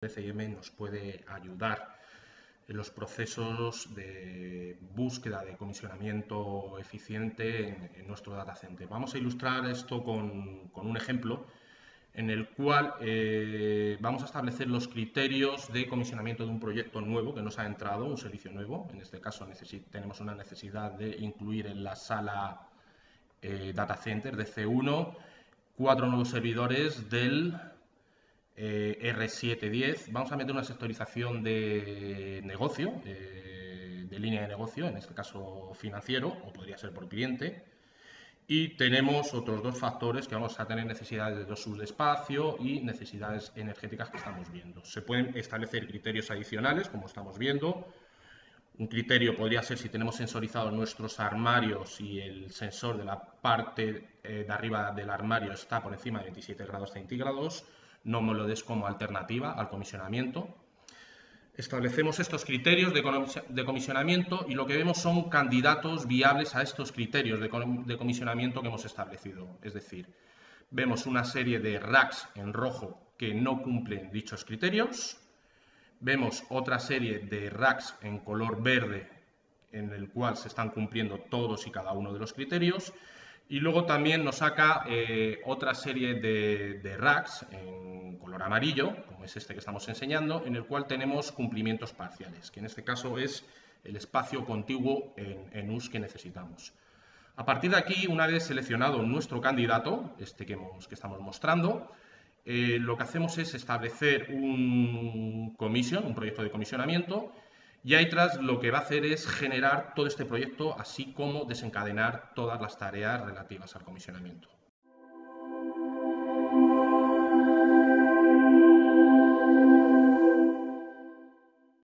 DCM nos puede ayudar en los procesos de búsqueda de comisionamiento eficiente en, nuestro data center. Vamos a ilustrar esto con, un ejemplo en el cual eh, vamos a establecer los criterios de comisionamiento de un proyecto nuevo que nos ha entrado, un servicio nuevo. En este caso tenemos una necesidad de incluir en la sala eh, data center de C1 cuatro nuevos servidores del eh, R710. Vamos a meter una sectorización de negocio, de línea de negocio, en este caso financiero, o podría ser por cliente. Y tenemos otros dos factores que vamos a tener necesidades de dos subespacio y necesidades energéticas que estamos viendo. Se pueden establecer criterios adicionales, como estamos viendo. Un criterio podría ser si tenemos sensorizados nuestros armarios y el sensor de la parte eh, de arriba del armario está por encima de 27 grados centígrados. No me lo des como alternativa al comisionamiento. Establecemos estos criterios de comisionamiento y lo que vemos son candidatos viables a estos criterios de comisionamiento que hemos establecido. Es decir, vemos una serie de racks en rojo que no cumplen dichos criterios, vemos otra serie de racks en color verde en el cual se están cumpliendo todos y cada uno de los criterios y luego también nos saca eh, otra serie de, racks en color amarillo, como es este que estamos enseñando, en el cual tenemos cumplimientos parciales, que en este caso es el espacio contiguo en, US que necesitamos. A partir de aquí, una vez seleccionado nuestro candidato, este que, estamos mostrando, eh, lo que hacemos es establecer un commission, un proyecto de comisionamiento, y tras lo que va a hacer es generar todo este proyecto, así como desencadenar todas las tareas relativas al comisionamiento.